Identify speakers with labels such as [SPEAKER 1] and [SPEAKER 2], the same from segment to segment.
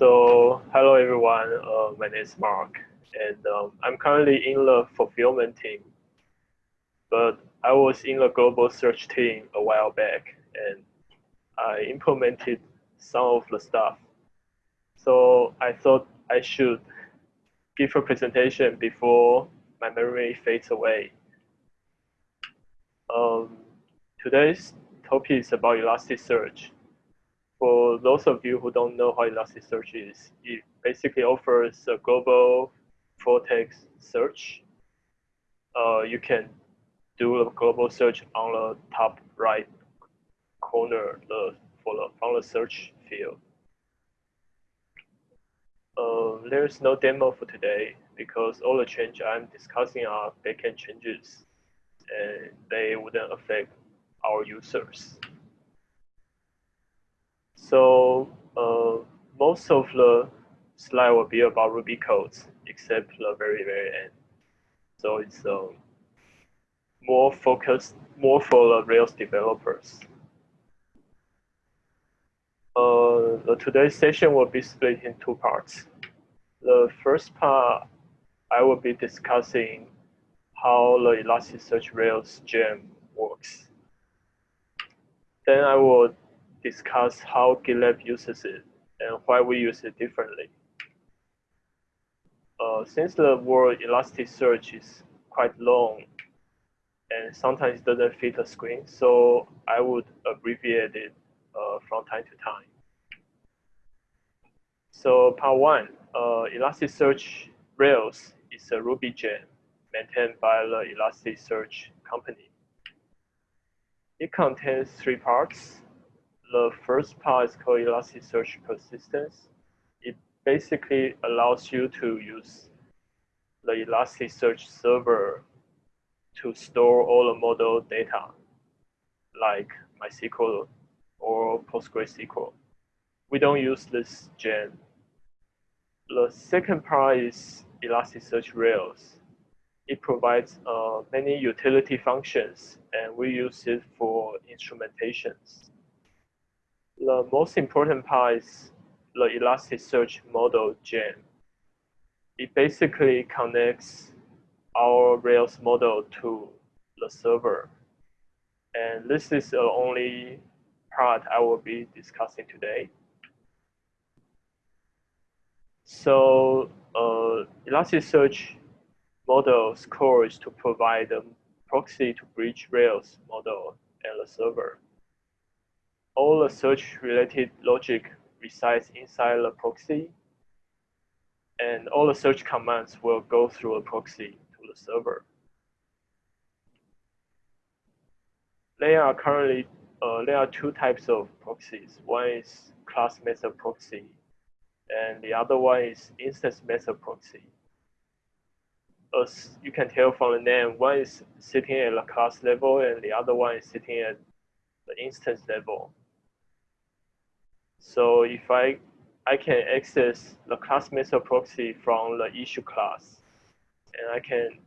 [SPEAKER 1] So hello everyone, uh, my name is Mark, and um, I'm currently in the fulfillment team. But I was in the global search team a while back, and I implemented some of the stuff. So I thought I should give a presentation before my memory fades away. Um, today's topic is about Elasticsearch for those of you who don't know what Elasticsearch is, it basically offers a global full text search. Uh, you can do a global search on the top right corner the, for the, from the search field. Uh, there's no demo for today because all the changes I'm discussing are backend changes and they wouldn't affect our users. So uh, most of the slide will be about Ruby codes, except the very, very end. So it's uh, more focused, more for the Rails developers. Uh, the today's session will be split in two parts. The first part, I will be discussing how the Elasticsearch Rails gem works. Then I will discuss how GitLab uses it and why we use it differently. Uh, since the word Elasticsearch is quite long and sometimes doesn't fit the screen, so I would abbreviate it uh, from time to time. So part one, uh, Elasticsearch Rails is a Ruby gem maintained by the Elasticsearch company. It contains three parts, the first part is called Elasticsearch persistence. It basically allows you to use the Elasticsearch server to store all the model data, like MySQL or PostgreSQL. We don't use this gem. The second part is Elasticsearch Rails. It provides uh, many utility functions, and we use it for instrumentations the most important part is the Elasticsearch model gem. It basically connects our Rails model to the server. And this is the only part I will be discussing today. So uh, Elasticsearch model's core is to provide a proxy to bridge Rails model and the server all the search-related logic resides inside the proxy, and all the search commands will go through a proxy to the server. There are currently uh, there are two types of proxies. One is class method proxy, and the other one is instance method proxy. As you can tell from the name, one is sitting at the class level, and the other one is sitting at the instance level. So if I, I can access the class method proxy from the issue class, and I can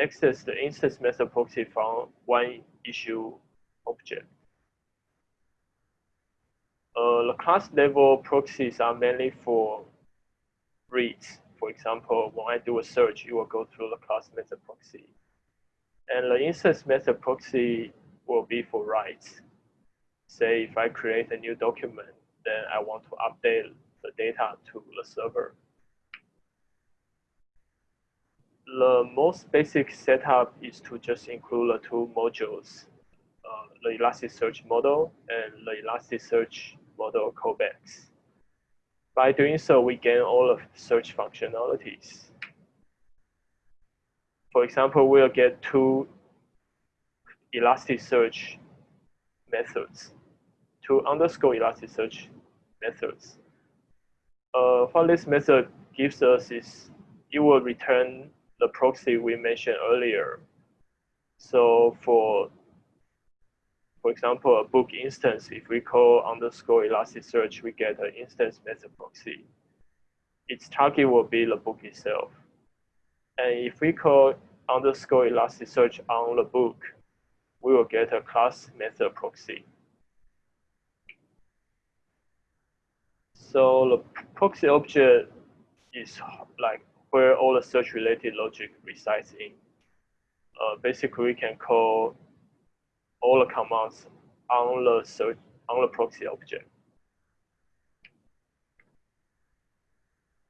[SPEAKER 1] access the instance method proxy from one issue object. Uh, the class level proxies are mainly for reads. For example, when I do a search, it will go through the class method proxy. And the instance method proxy will be for writes. Say if I create a new document, then I want to update the data to the server. The most basic setup is to just include the two modules, uh, the Elasticsearch model and the Elasticsearch model callbacks. By doing so, we gain all of the search functionalities. For example, we'll get two Elasticsearch methods to underscore Elasticsearch methods. Uh, what this method gives us is it will return the proxy we mentioned earlier. So for for example, a book instance, if we call underscore Elasticsearch, we get an instance method proxy. Its target will be the book itself. And if we call underscore Elasticsearch on the book, we will get a class method proxy. So the proxy object is like where all the search related logic resides in. Uh, basically, we can call all the commands on the search on the proxy object.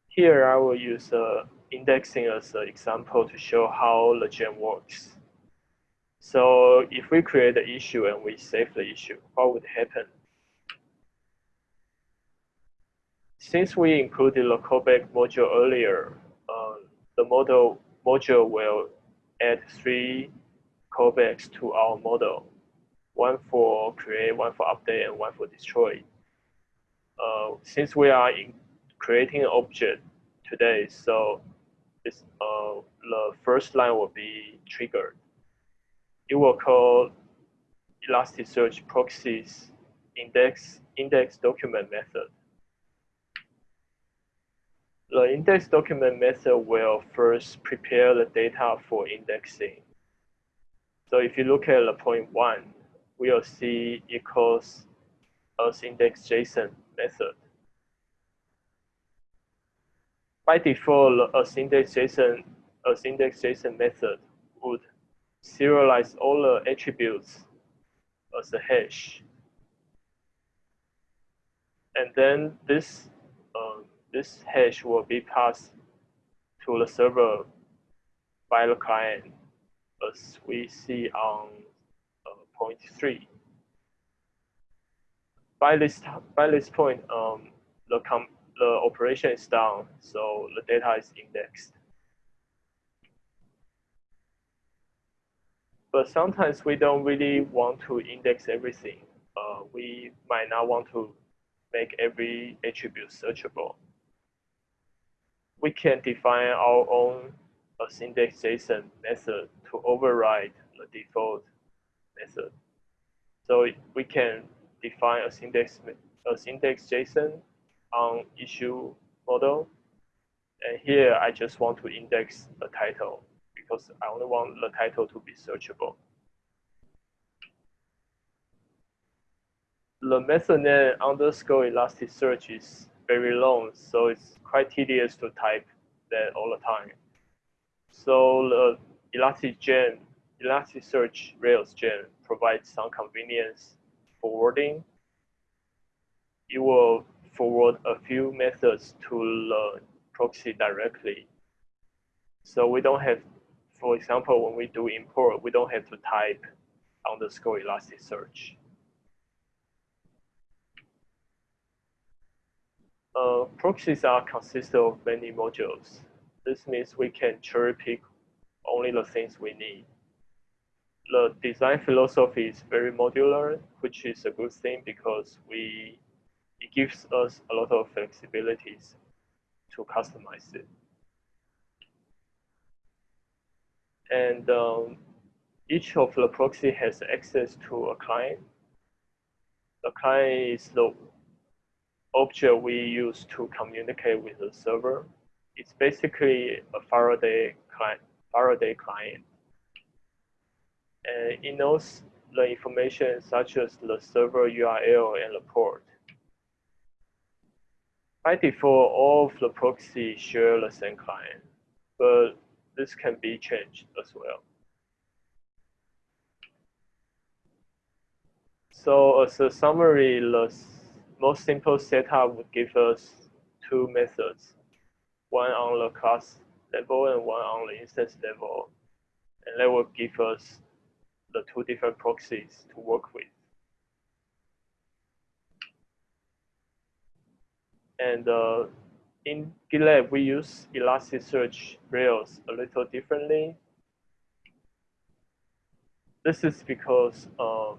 [SPEAKER 1] Here, I will use uh, indexing as an example to show how the gem works. So if we create the issue and we save the issue, what would happen? Since we included the callback module earlier, uh, the model module will add three callbacks to our model, one for create, one for update, and one for destroy. Uh, since we are in creating an object today, so uh, the first line will be triggered. It will call Elasticsearch proxies index index document method. The index document method will first prepare the data for indexing. So if you look at the point one, we'll see equals as index JSON method. By default, a index JSON, a index JSON method would serialize all the attributes as a hash. And then this, um, this hash will be passed to the server by the client as we see on uh, point three. By this, by this point, um, the, com the operation is done, so the data is indexed. but sometimes we don't really want to index everything. Uh, we might not want to make every attribute searchable. We can define our own uh, as index method to override the default method. So we can define a index as index JSON on issue model. And here I just want to index the title because I only want the title to be searchable. The method name underscore Elasticsearch is very long, so it's quite tedious to type that all the time. So the ElasticGen, Elasticsearch Rails gem provides some convenience forwarding. It will forward a few methods to the proxy directly. So we don't have for example, when we do import, we don't have to type underscore Elasticsearch. Uh, proxies are consist of many modules. This means we can cherry pick only the things we need. The design philosophy is very modular, which is a good thing because we it gives us a lot of flexibilities to customize it. and um, each of the proxy has access to a client. The client is the object we use to communicate with the server. It's basically a Faraday client. Faraday client. And it knows the information such as the server URL and the port. By default, all of the proxies share the same client, but this can be changed as well. So as a summary, the most simple setup would give us two methods, one on the class level and one on the instance level. And that will give us the two different proxies to work with. And uh, in GitLab, we use Elasticsearch Rails a little differently. This is because um,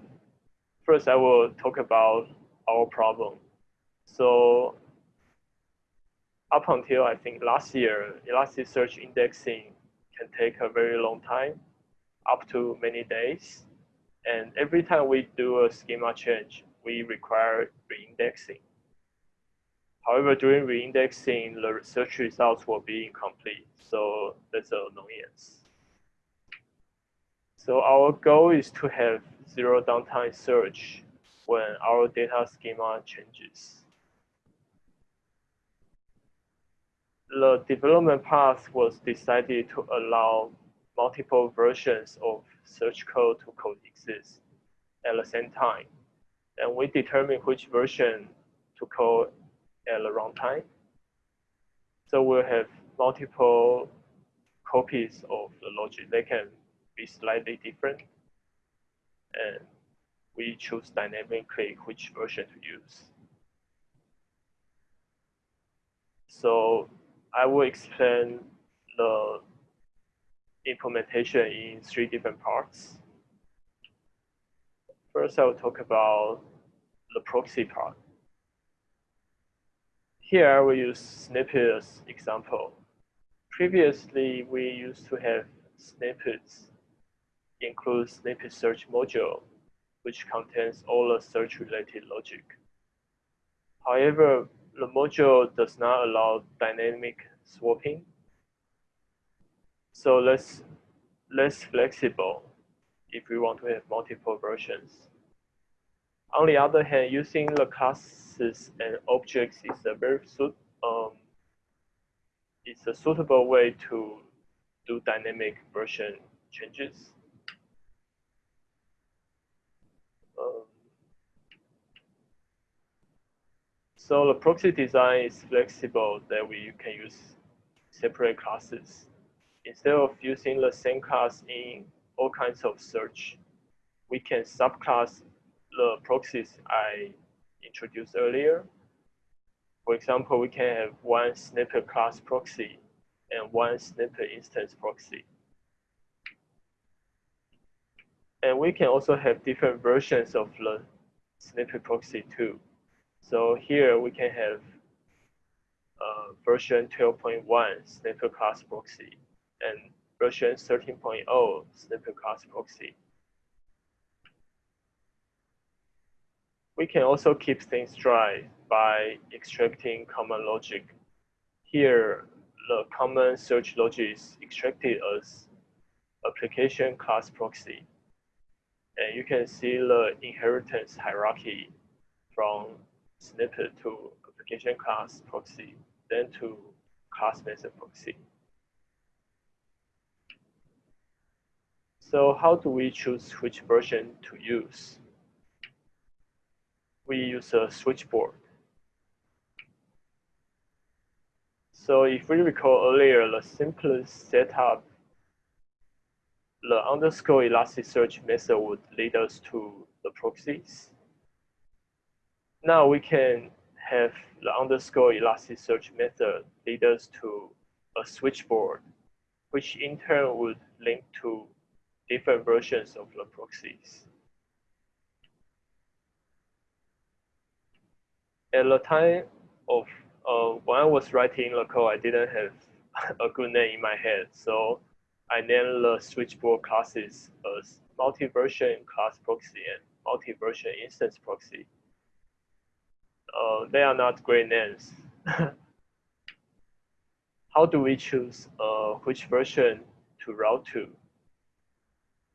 [SPEAKER 1] first I will talk about our problem. So up until I think last year, Elasticsearch indexing can take a very long time, up to many days. And every time we do a schema change, we require reindexing. However, during reindexing, the search results will be incomplete. So that's an annoyance. So our goal is to have zero downtime search when our data schema changes. the development path was decided to allow multiple versions of search code to coexist at the same time. And we determine which version to call at the runtime. So we'll have multiple copies of the logic. They can be slightly different. And we choose dynamically which version to use. So I will explain the implementation in three different parts. First, I will talk about the proxy part. Here, I will use snippet as example. Previously, we used to have snippets include snippet search module, which contains all the search-related logic. However, the module does not allow dynamic swapping. So less, less flexible if we want to have multiple versions. On the other hand, using the classes and objects is a very suit, um, it's a suitable way to do dynamic version changes. Um, so the proxy design is flexible that we can use separate classes. Instead of using the same class in all kinds of search, we can subclass the proxies I introduced earlier. For example, we can have one snippet class proxy and one snippet instance proxy. And we can also have different versions of the snippet proxy too. So here we can have uh, version 12.1 snippet class proxy and version 13.0 snippet class proxy. We can also keep things dry by extracting common logic. Here, the common search logic is extracted as application class proxy. And you can see the inheritance hierarchy from snippet to application class proxy, then to class method proxy. So how do we choose which version to use? We use a switchboard. So if we recall earlier, the simplest setup, the underscore Elasticsearch method would lead us to the proxies. Now we can have the underscore Elasticsearch method lead us to a switchboard, which in turn would link to different versions of the proxies. At the time of uh, when I was writing the code, I didn't have a good name in my head, so I named the switchboard classes as multi-version class proxy and multi-version instance proxy. Uh, they are not great names. How do we choose uh, which version to route to?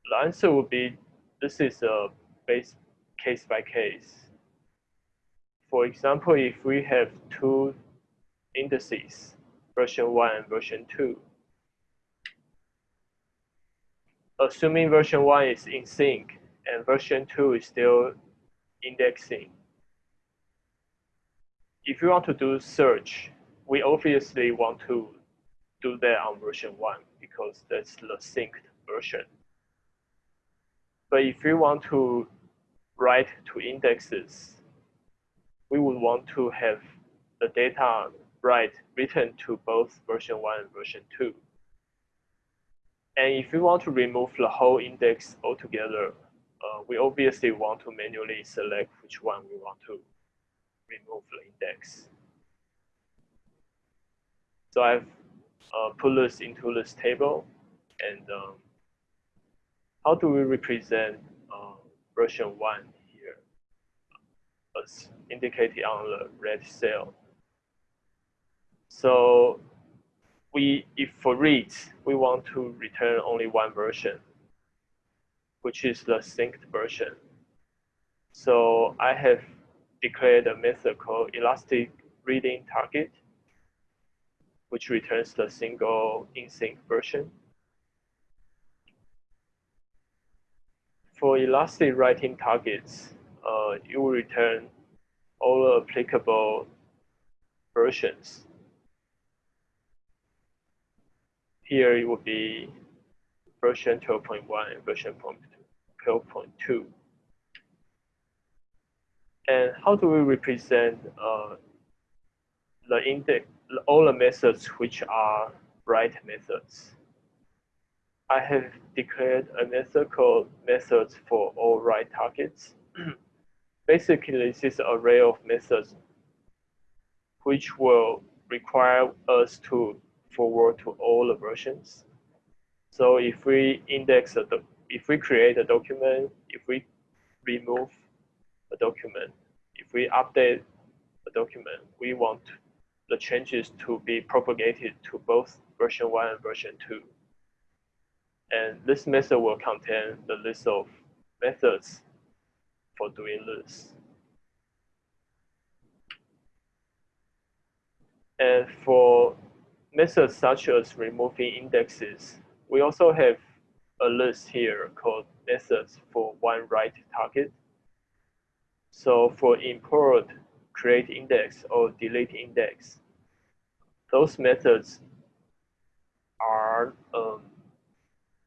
[SPEAKER 1] The answer would be this is a base case by case. For example, if we have two indices, version 1 and version 2, assuming version 1 is in sync and version 2 is still indexing, if you want to do search, we obviously want to do that on version 1 because that's the synced version. But if you want to write to indexes, we would want to have the data write written to both version 1 and version 2. And if you want to remove the whole index altogether, uh, we obviously want to manually select which one we want to remove the index. So I've uh, put this into this table and um, how do we represent uh, version 1 here as indicated on the red cell? So we, if for reads, we want to return only one version, which is the synced version. So I have declared a method called elastic reading target. which returns the single in-sync version. For elastic writing targets, uh, you will return all applicable versions. Here it will be version 12.1 and version 12.2. And how do we represent uh, the index, all the methods which are write methods? I have declared a method called methods for all write targets. Basically, this is an array of methods which will require us to forward to all the versions. So if we index a, if we create a document, if we remove a document. If we update a document, we want the changes to be propagated to both version 1 and version 2. And this method will contain the list of methods for doing this. And for methods such as removing indexes, we also have a list here called methods for one write target. So for import, create index, or delete index, those methods are, um,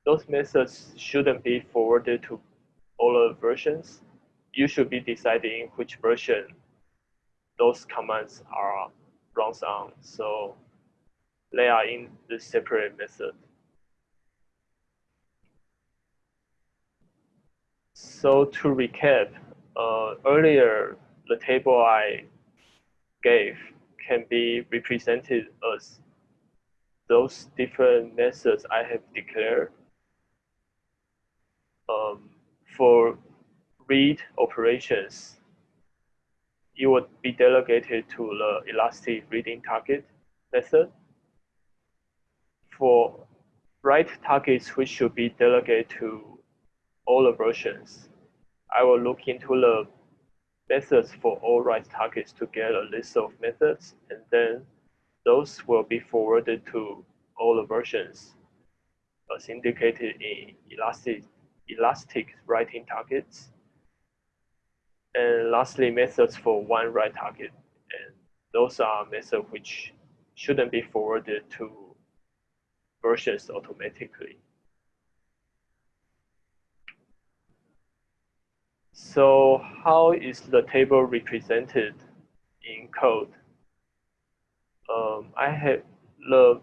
[SPEAKER 1] those methods shouldn't be forwarded to all the versions. You should be deciding which version those commands are runs on. So they are in the separate method. So to recap, uh, earlier, the table I gave can be represented as those different methods I have declared. Um, for read operations, it would be delegated to the elastic reading target method. For write targets, which should be delegated to all the versions, I will look into the methods for all write targets to get a list of methods, and then those will be forwarded to all the versions uh, as indicated in elastic, elastic writing targets. And lastly, methods for one write target. And those are methods which shouldn't be forwarded to versions automatically. So how is the table represented in code? Um, I have the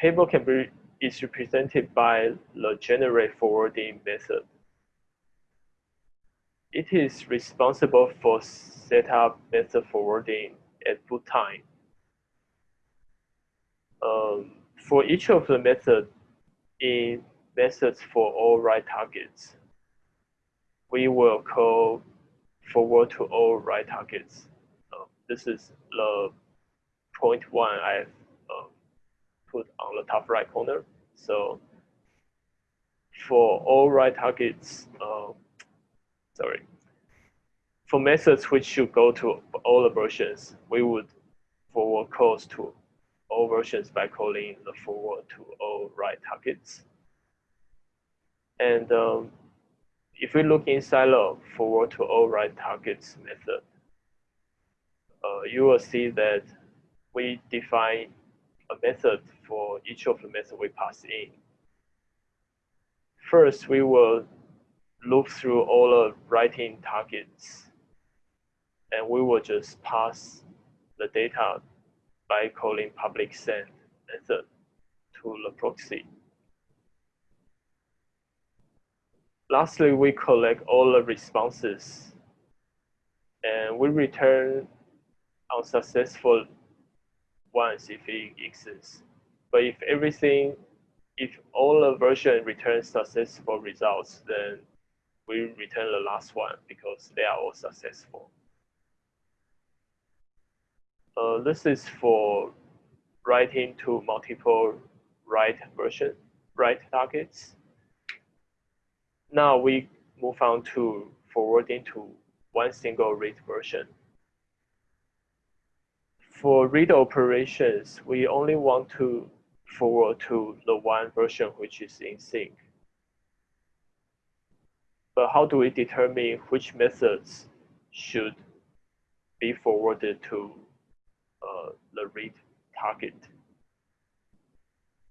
[SPEAKER 1] table can be is represented by the generate forwarding method. It is responsible for setup method forwarding at boot time. Um, for each of the method in methods for all write targets, we will call forward to all write targets. Uh, this is the point one I've uh, put on the top right corner. So for all write targets, uh, sorry, for methods which should go to all the versions, we would forward calls to all versions by calling the forward to all write targets. And um, if we look inside the forward to all write targets method, uh, you will see that we define a method for each of the methods we pass in. First, we will look through all the writing targets and we will just pass the data by calling public send method to the proxy. Lastly, we collect all the responses and we return unsuccessful ones if it exists. But if everything, if all the version returns successful results, then we return the last one because they are all successful. Uh, this is for writing to multiple write version, write targets. Now we move on to forwarding to one single read version. For read operations, we only want to forward to the one version which is in sync. But how do we determine which methods should be forwarded to uh, the read target?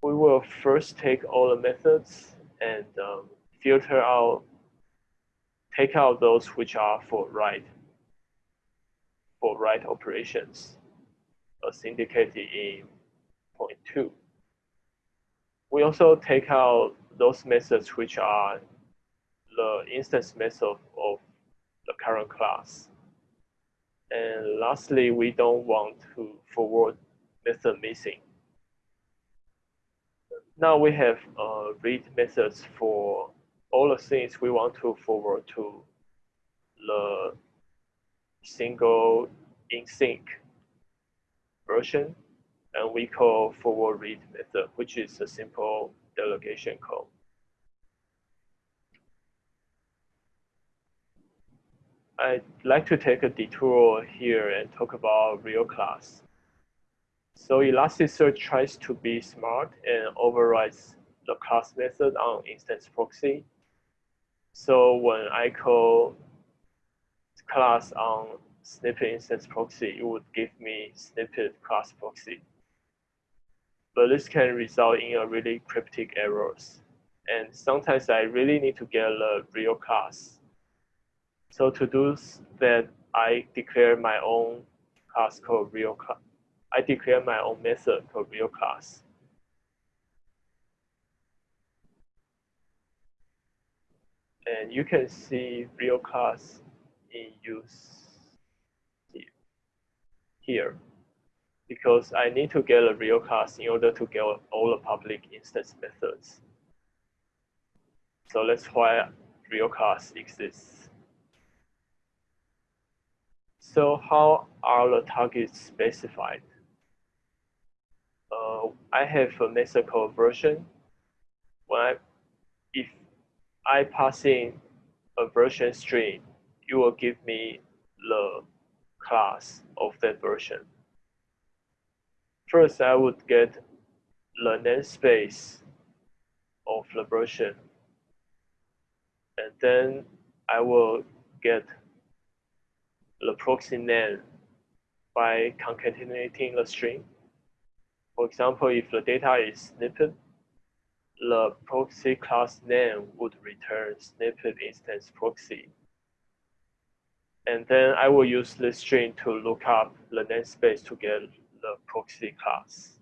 [SPEAKER 1] We will first take all the methods and um, filter out, take out those which are for write, for write operations, as indicated in point two. We also take out those methods which are the instance method of the current class. And lastly, we don't want to forward method missing. Now we have uh, read methods for all the things we want to forward to the single in sync version and we call forward read method, which is a simple delegation call. I'd like to take a detour here and talk about real class. So Elasticsearch tries to be smart and overrides the class method on instance proxy. So when I call class on snippet instance proxy, it would give me snippet class proxy but this can result in a really cryptic errors. And sometimes I really need to get a real class. So to do that, I declare my own class called real class. I declare my own method called real class. And you can see real class in use here because I need to get a real class in order to get all the public instance methods. So that's why real class exists. So how are the targets specified? Uh, I have a method called version. When I, I pass in a version string, it will give me the class of that version. First, I would get the namespace of the version. And then I will get the proxy name by concatenating the string. For example, if the data is snippet, the proxy class name would return snippet instance proxy. And then I will use this string to look up the namespace to get the proxy class.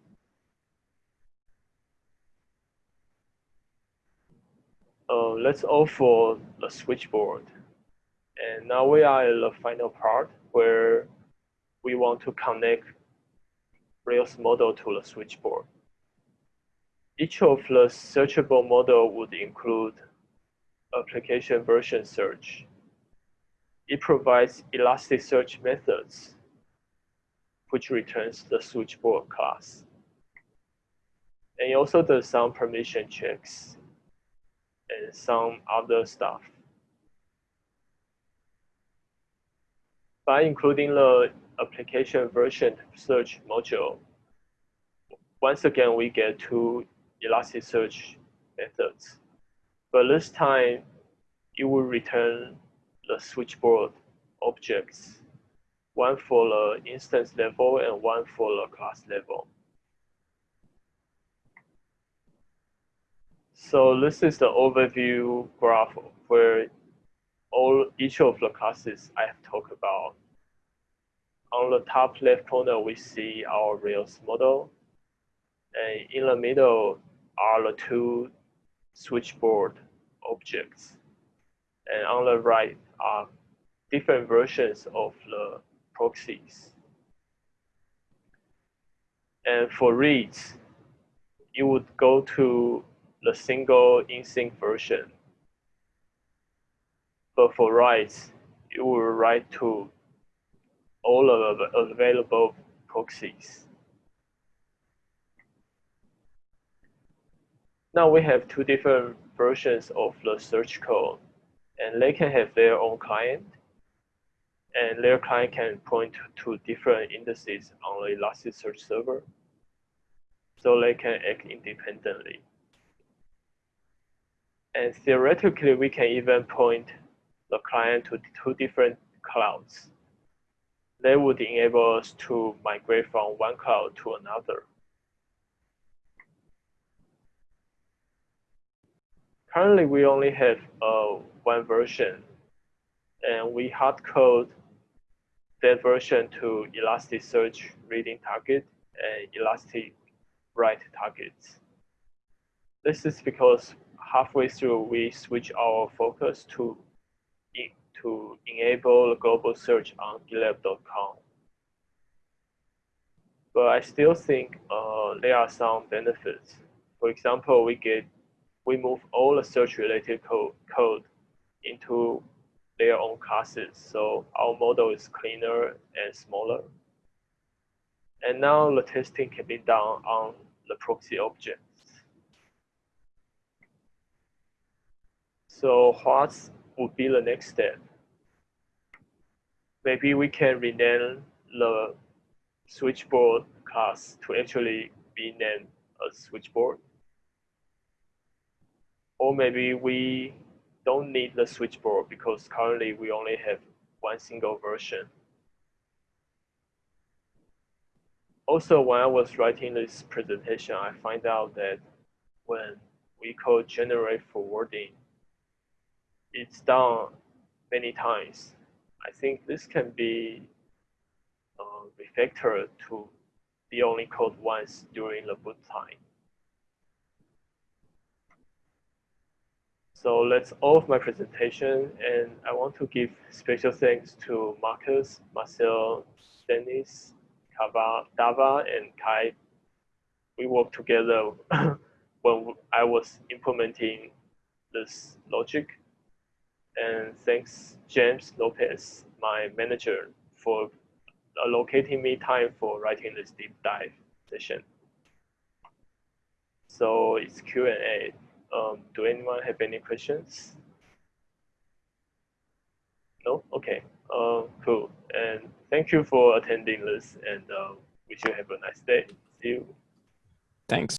[SPEAKER 1] Uh, let's offer the switchboard. And now we are in the final part where we want to connect Rails model to the switchboard. Each of the searchable model would include application version search. It provides Elasticsearch methods which returns the switchboard class. And it also does some permission checks and some other stuff. By including the application version search module, once again, we get two Elasticsearch methods. But this time, it will return the switchboard objects one for the instance level and one for the class level. So this is the overview graph where all each of the classes I have talked about. On the top left corner, we see our Rails model. And in the middle are the two switchboard objects. And on the right are different versions of the proxies. And for reads, you would go to the single in-sync version. But for writes, you will write to all of the available proxies. Now we have two different versions of the search code, and they can have their own client and their client can point to different indices on the Elasticsearch server. So they can act independently. And theoretically, we can even point the client to two different clouds. They would enable us to migrate from one cloud to another. Currently, we only have uh, one version, and we hard code that version to Elasticsearch reading target and Elastic write targets. This is because halfway through we switch our focus to to enable global search on GitLab.com. But I still think uh, there are some benefits. For example, we get we move all the search related code, code into their own classes. So our model is cleaner and smaller. And now the testing can be done on the proxy objects. So what would be the next step? Maybe we can rename the switchboard class to actually be named a switchboard. Or maybe we don't need the switchboard because currently we only have one single version. Also, when I was writing this presentation, I find out that when we call generate forwarding, it's done many times. I think this can be uh, refactored to be only called once during the boot time. So that's all of my presentation, and I want to give special thanks to Marcus, Marcel, Dennis, Kava, Dava, and Kai. We worked together when I was implementing this logic. And thanks James Lopez, my manager, for allocating me time for writing this deep dive session. So it's Q&A. Um, do anyone have any questions? No? Okay. Uh, cool. And thank you for attending this and uh, wish you have a nice day. See you.
[SPEAKER 2] Thanks.